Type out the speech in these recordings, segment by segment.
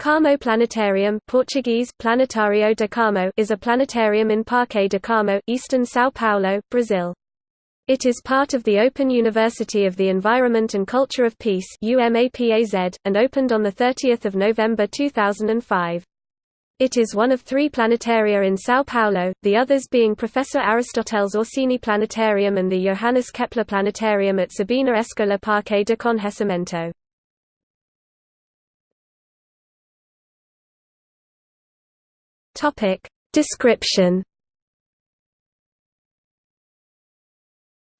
Carmo Planetarium Portuguese, Planetário de Carmo is a planetarium in Parque de Carmo, eastern São Paulo, Brazil. It is part of the Open University of the Environment and Culture of Peace and opened on 30 November 2005. It is one of three planetaria in São Paulo, the others being Professor Aristoteles Orsini Planetarium and the Johannes Kepler Planetarium at Sabina Escola Parque de Conhecimento. Topic description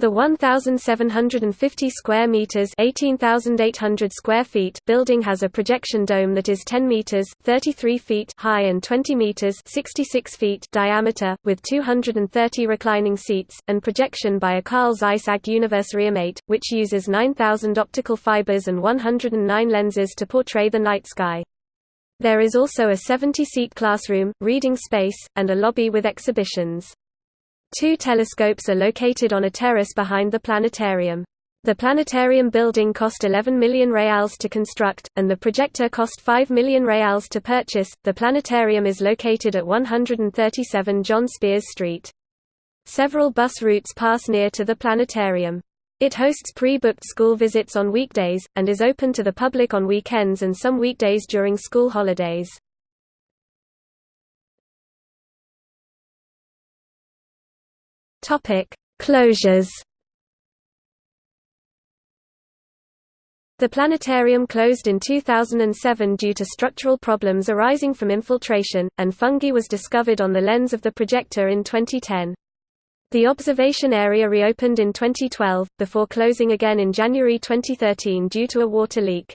The 1750 square meters, 18800 square feet building has a projection dome that is 10 meters, 33 feet high and 20 meters, 66 feet diameter with 230 reclining seats and projection by a Carl Zeiss AG Universarium 8, which uses 9000 optical fibers and 109 lenses to portray the night sky. There is also a 70-seat classroom, reading space, and a lobby with exhibitions. Two telescopes are located on a terrace behind the planetarium. The planetarium building cost 11 million reals to construct, and the projector cost 5 million reals to purchase. The planetarium is located at 137 John Speers Street. Several bus routes pass near to the planetarium. It hosts pre-booked school visits on weekdays, and is open to the public on weekends and some weekdays during school holidays. Closures The planetarium closed in 2007 due to structural problems arising from infiltration, and fungi was discovered on the lens of the projector in 2010. The observation area reopened in 2012, before closing again in January 2013 due to a water leak.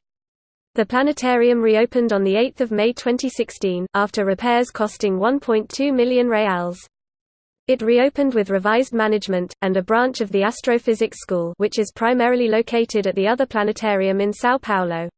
The planetarium reopened on 8 May 2016, after repairs costing 1.2 million reals. It reopened with revised management, and a branch of the astrophysics school which is primarily located at the other planetarium in São Paulo.